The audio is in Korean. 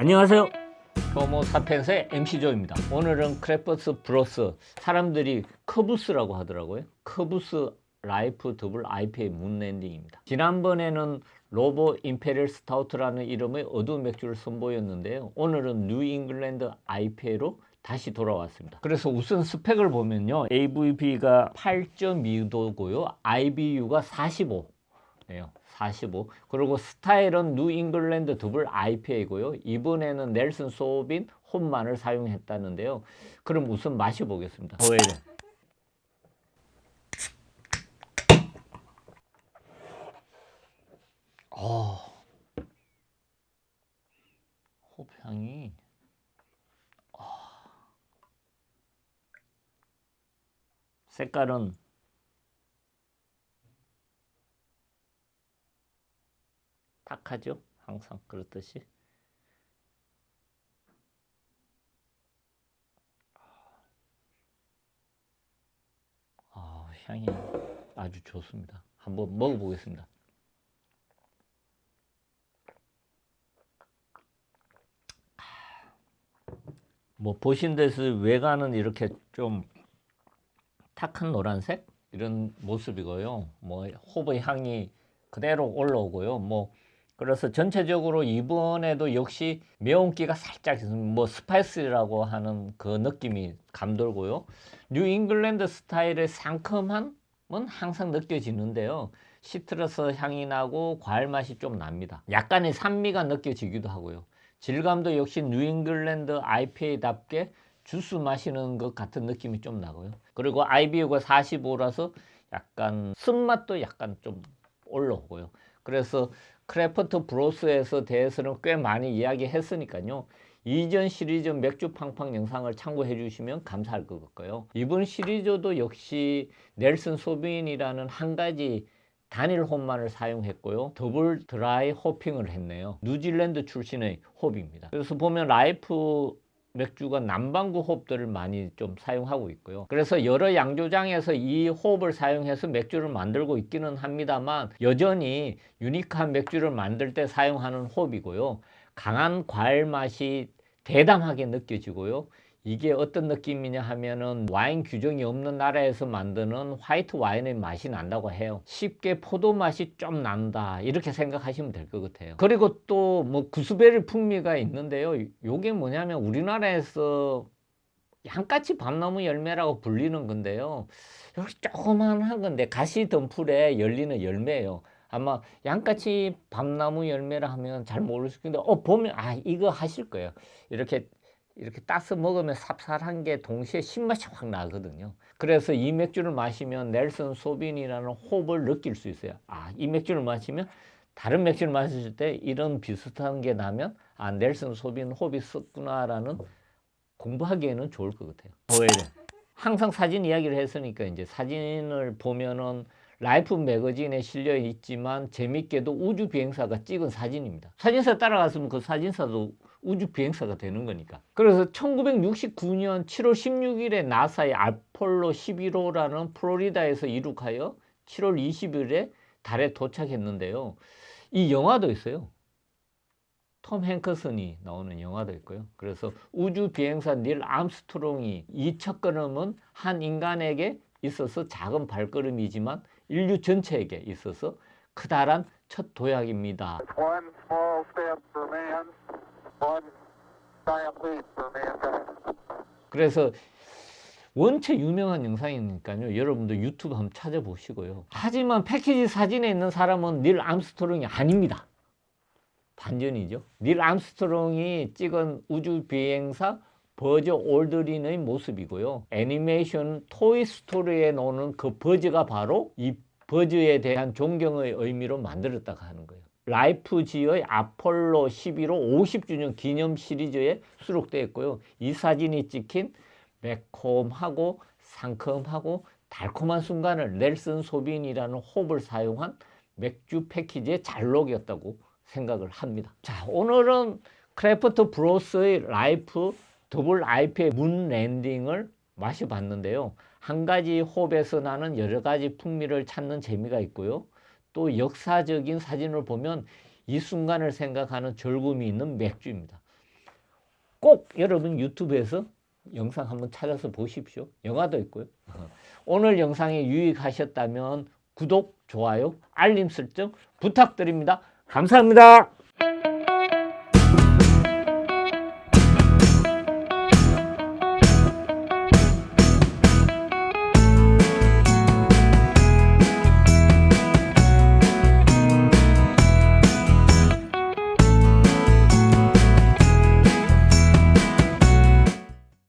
안녕하세요. 호모 사펜스의 MC조입니다. 오늘은 Craft Bros 사람들이 커부스라고 하더라고요. 커부스 라이프 더블 IPA 문랜딩입니다. 지난번에는 Robo Imperial Stout라는 이름의 어두운 맥주를 선보였는데요. 오늘은 New England IPA로 다시 돌아왔습니다. 그래서 우선 스펙을 보면요. AVB가 8.2도고요. IBU가 45 예요. 45. 그리고 스타일은 New England Double IPA고요. 이번에는 Nelson Sauvin 홉만을 사용했다는데요. 그럼 우선 마셔보겠습니다. 호에르. 어. 홉향이 색깔은 탁하죠? 항상 그렇듯이 아, 향이 아주 좋습니다. 한번 먹어보겠습니다. 뭐 보신 대로 외관은 이렇게 좀 탁한 노란색 이런 모습이고요. 뭐 홉의 향이 그대로 올라오고요. 뭐 그래서 전체적으로 이번에도 역시 매운기가 살짝. 뭐 spice라고 하는 그 느낌이 감돌고요. New England 스타일의 상큼함은 항상 느껴지는데요. citrus 향이 나고 과일 맛이 좀 납니다. 약간의 산미가 느껴지기도 하고요. 질감도 역시 New England IPA답게 주스 마시는 것 같은 느낌이 좀 나고요. 그리고 IBU가 45라서 약간 쓴맛도 약간 좀 올라오고요. 그래서 Craft Bros에서 대해서는 꽤 많이 이야기했으니까요. 이전 시리즈 맥주 팡팡 영상을 참고해 주시면 감사할 것 같고요. 이번 시리즈도 역시 Nelson Sauvin이라는 한 가지 단일 홉만을 사용했고요. double dry hopping을 했네요. 뉴질랜드 출신의 홉입니다. 그래서 보면 Life 맥주가 남반구 홉들을 많이 좀 사용하고 있고요. 그래서 여러 양조장에서 이 홉을 사용해서 맥주를 만들고 있기는 합니다만 여전히 유니크한 맥주를 만들 때 사용하는 홉이고요. 강한 과일 맛이 대담하게 느껴지고요. 이게 어떤 느낌이냐 하면은 와인 규정이 없는 나라에서 만드는 화이트 와인의 맛이 난다고 해요. 쉽게 포도 맛이 좀 난다. 이렇게 생각하시면 될 것 같아요. 그리고 또 뭐 구스베리 풍미가 있는데요. 요게 뭐냐면 우리나라에서 양까치 밤나무 열매라고 불리는 건데요. 이렇게 조그만한 건데 가시 덤풀에 열리는 열매예요. 아마 양까치 밤나무 열매라 하면 잘 모르실 텐데 어 보면 아 이거 하실 거예요. 이렇게 이렇게 따서 먹으면 삽살한 게 동시에 신맛이 확 나거든요. 그래서 이 맥주를 마시면 넬슨 소빈이라는 호흡을 느낄 수 있어요. 아, 이 맥주를 마시면 다른 맥주를 마실 때 이런 비슷한 게 나면 아, Nelson Sauvin 홉이 썼구나라는 공부하기에는 좋을 것 같아요. 오히려 항상 사진 이야기를 했으니까 이제 사진을 보면은 Life magazine에 실려 있지만 재밌게도 우주 비행사가 찍은 사진입니다. 사진사 따라갔으면 그 사진사도 우주 비행사가 되는 거니까. 그래서 1969년 7월 16일에 나사의 아폴로 11호라는 플로리다에서 이륙하여 7월 20일에 달에 도착했는데요. 이 영화도 있어요. 톰 행커슨이 나오는 영화도 있고요. 그래서 우주 비행사 닐 암스트롱이 이 첫 걸음은 한 인간에게 있어서 작은 발걸음이지만 인류 전체에게 있어서 크다란 첫 도약입니다. 그래서 원체 유명한 영상이니까요. 여러분들 유튜브 한번 찾아보시고요. 하지만 패키지 사진에 있는 사람은 닐 암스트롱이 아닙니다. 반전이죠. 닐 암스트롱이 찍은 우주 비행사 버즈 올드린의 모습이고요. 애니메이션 토이 스토리에 나오는 그 버즈가 바로 이 버즈에 대한 존경의 의미로 만들었다고 하는 거예요. Life지의 아폴로 11호 50주년 기념 시리즈에 수록되어 있고요. 이 사진이 찍힌 매콤하고 상큼하고 달콤한 순간을 Nelson Sauvin이라는 홉을 사용한 맥주 패키지의 잘 녹이었다고 생각을 합니다. 자, 오늘은 Craft Bros의 Life Double IPA Moon Landing을 마셔봤는데요. 한 가지 홉에서 나는 여러 가지 풍미를 찾는 재미가 있고요. 또 역사적인 사진을 보면 이 순간을 생각하는 즐거움이 있는 맥주입니다. 꼭 여러분 유튜브에서 영상 한번 찾아서 보십시오. 영화도 있고요. 오늘 영상이 유익하셨다면 구독, 좋아요, 알림 설정 부탁드립니다. 감사합니다.